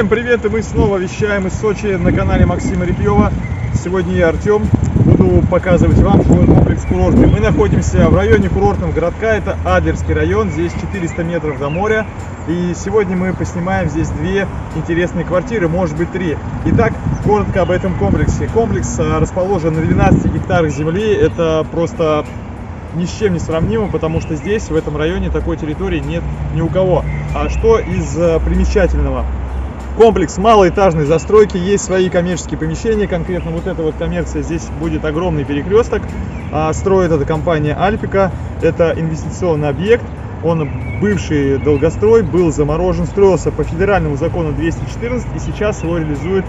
Всем привет, и мы снова вещаем из Сочи на канале Максима Репьева. Сегодня я Артем, буду показывать вам жилой комплекс курортный. Мы находимся в районе курортного городка, это Адлерский район, здесь 400 метров до моря. И сегодня мы поснимаем здесь две интересные квартиры, может быть три. Итак, коротко об этом комплексе. Комплекс а, расположен на 12 гектарах земли, это просто ни с чем не сравнимо, потому что здесь, в этом районе, такой территории нет ни у кого. А что из э, примечательного? Комплекс малоэтажной застройки, есть свои коммерческие помещения, конкретно вот эта вот коммерция, здесь будет огромный перекресток. А, строит эта компания Альпика, это инвестиционный объект, он бывший долгострой, был заморожен, строился по федеральному закону 214 и сейчас его реализует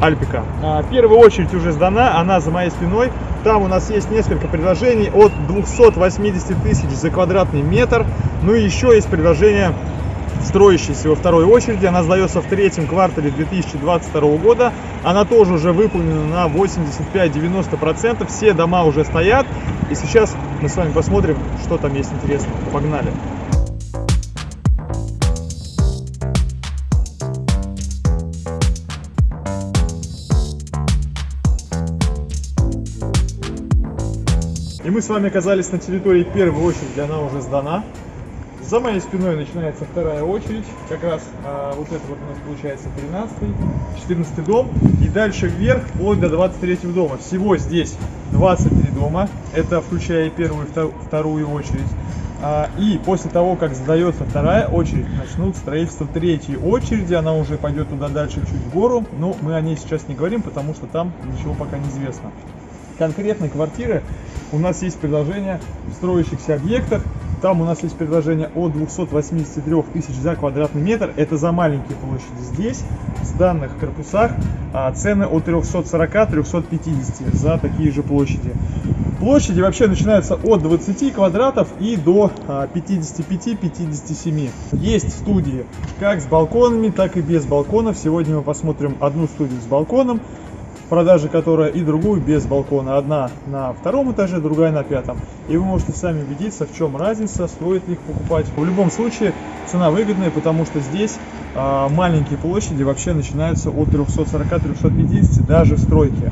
Альпика. А, первая очередь уже сдана, она за моей спиной. Там у нас есть несколько предложений от 280 тысяч за квадратный метр. Ну и еще есть предложение строящейся во второй очереди. Она сдается в третьем квартале 2022 года. Она тоже уже выполнена на 85-90%. Все дома уже стоят. И сейчас мы с вами посмотрим, что там есть интересного. Погнали! И мы с вами оказались на территории первой очереди, она уже сдана. За моей спиной начинается вторая очередь, как раз а, вот это вот у нас получается 13 14 дом, и дальше вверх, вплоть до 23 дома. Всего здесь 23 дома, это включая первую и вторую очередь. А, и после того, как сдается вторая очередь, начнут строительство третьей очереди, она уже пойдет туда дальше чуть в гору, но мы о ней сейчас не говорим, потому что там ничего пока не известно конкретной квартиры у нас есть предложение в строящихся объектах. Там у нас есть предложение от 283 тысяч за квадратный метр. Это за маленькие площади. Здесь, в данных корпусах, а, цены от 340-350 за такие же площади. Площади вообще начинаются от 20 квадратов и до 55-57. А, есть студии как с балконами, так и без балконов. Сегодня мы посмотрим одну студию с балконом продаже которая и другую без балкона. Одна на втором этаже, другая на пятом. И вы можете сами убедиться, в чем разница, стоит ли их покупать. В любом случае, цена выгодная, потому что здесь а, маленькие площади вообще начинаются от 340-350 даже в стройке.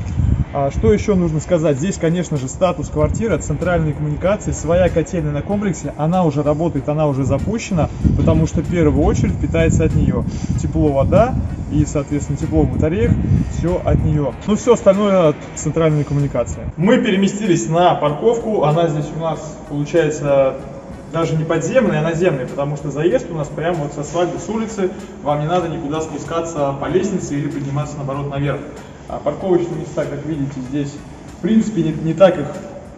А что еще нужно сказать? Здесь, конечно же, статус квартиры, центральные коммуникации, своя котельная на комплексе, она уже работает, она уже запущена, потому что в первую очередь питается от нее. Тепло, вода и, соответственно, тепло в батареях, все от нее. Ну, все остальное от центральной коммуникации. Мы переместились на парковку, она здесь у нас, получается, даже не подземный, а наземный, потому что заезд у нас прямо вот с асфальта, с улицы, вам не надо никуда спускаться по лестнице или подниматься, наоборот, наверх. А парковочные места, как видите, здесь в принципе не, не так их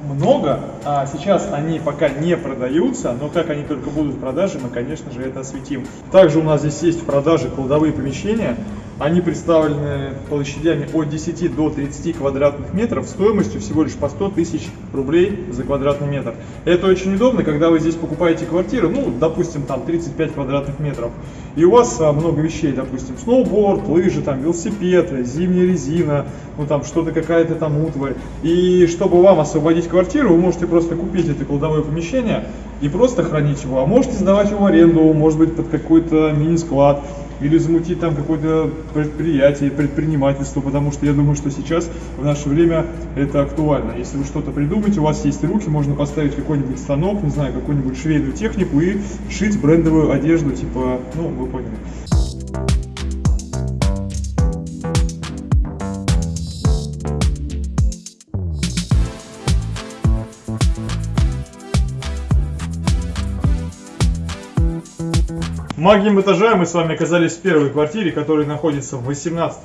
много, а сейчас они пока не продаются, но как они только будут в продаже, мы, конечно же, это осветим. Также у нас здесь есть в продаже кладовые помещения, они представлены площадями от 10 до 30 квадратных метров стоимостью всего лишь по 100 тысяч рублей за квадратный метр. Это очень удобно, когда вы здесь покупаете квартиру, ну, допустим, там 35 квадратных метров, и у вас а, много вещей, допустим, сноуборд, лыжи, там, велосипед, зимняя резина, ну, там, что-то какая-то там утварь. И чтобы вам освободить квартиру, вы можете просто купить это кладовое помещение и просто хранить его, а можете сдавать его в аренду, может быть, под какой-то мини-склад, или замутить там какое-то предприятие, предпринимательство, потому что я думаю, что сейчас в наше время это актуально. Если вы что-то придумаете, у вас есть руки, можно поставить какой-нибудь станок, не знаю, какую-нибудь швейную технику и шить брендовую одежду, типа, ну, вы поняли. Магием этажа мы с вами оказались в первой квартире, которая находится в 18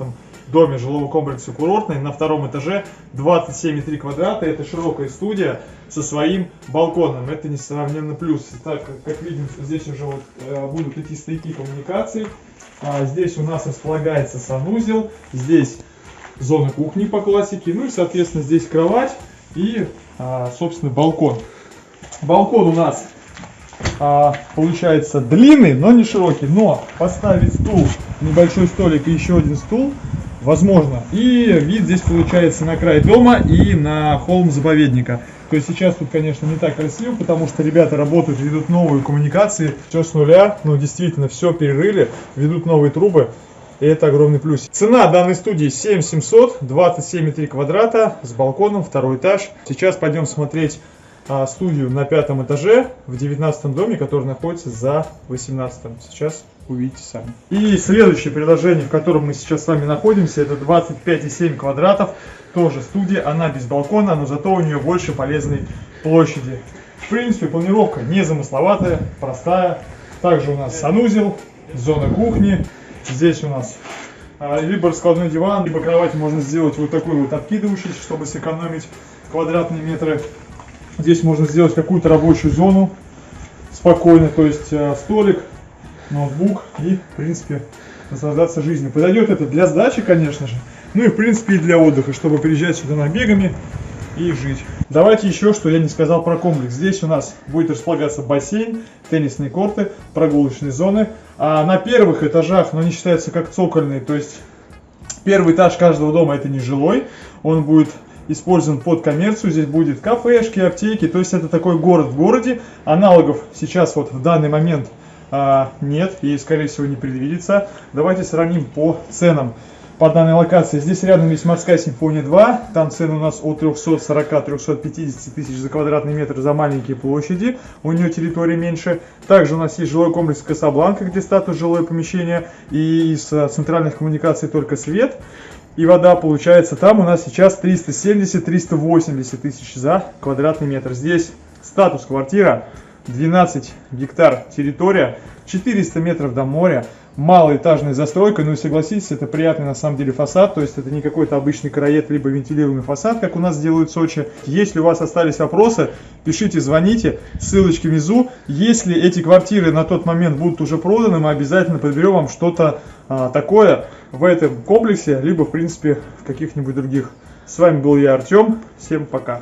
доме жилого комплекса курортный. На втором этаже 27,3 квадрата. Это широкая студия со своим балконом. Это несравненно плюс. Так, как видим, здесь уже вот, э, будут идти стояки коммуникаций. А, здесь у нас располагается санузел. Здесь зона кухни по классике. Ну и, соответственно, здесь кровать и, а, собственно, балкон. Балкон у нас а, получается длинный, но не широкий. Но поставить стул, небольшой столик и еще один стул возможно. И вид здесь получается на край дома и на холм заповедника. То есть сейчас тут, конечно, не так красиво, потому что ребята работают, ведут новые коммуникации, все с нуля, ну действительно все перерыли, ведут новые трубы. И это огромный плюс. Цена данной студии 7700, 27,3 квадрата с балконом, второй этаж. Сейчас пойдем смотреть студию на пятом этаже в 19 доме, который находится за 18. Сейчас увидите сами. И следующее предложение, в котором мы сейчас с вами находимся, это 25,7 квадратов. Тоже студия, она без балкона, но зато у нее больше полезной площади. В принципе, планировка незамысловатая, простая. Также у нас санузел, зона кухни. Здесь у нас а, либо раскладной диван, либо кровать можно сделать вот такой вот откидывающийся, чтобы сэкономить квадратные метры. Здесь можно сделать какую-то рабочую зону спокойно, то есть а, столик, ноутбук и, в принципе, наслаждаться жизнью. Подойдет это для сдачи, конечно же, ну и, в принципе, и для отдыха, чтобы приезжать сюда набегами и жить. Давайте еще, что я не сказал про комплекс. Здесь у нас будет располагаться бассейн, теннисные корты, прогулочные зоны. А на первых этажах, но они считаются как цокольные, то есть первый этаж каждого дома это не жилой, он будет использован под коммерцию. Здесь будет кафешки, аптеки, то есть это такой город в городе. Аналогов сейчас вот в данный момент а, нет и скорее всего не предвидится. Давайте сравним по ценам по данной локации. Здесь рядом есть морская симфония 2. Там цены у нас от 340-350 тысяч за квадратный метр за маленькие площади. У нее территория меньше. Также у нас есть жилой комплекс Касабланка, где статус жилое помещение. И из э, центральных коммуникаций только свет и вода получается. Там у нас сейчас 370-380 тысяч за квадратный метр. Здесь статус квартира 12 гектар территория, 400 метров до моря, малоэтажная застройка, ну и согласитесь, это приятный на самом деле фасад, то есть это не какой-то обычный караед, либо вентилируемый фасад, как у нас делают в Сочи. Если у вас остались вопросы, пишите, звоните, ссылочки внизу. Если эти квартиры на тот момент будут уже проданы, мы обязательно подберем вам что-то а, такое в этом комплексе, либо в принципе в каких-нибудь других. С вами был я, Артем, всем пока.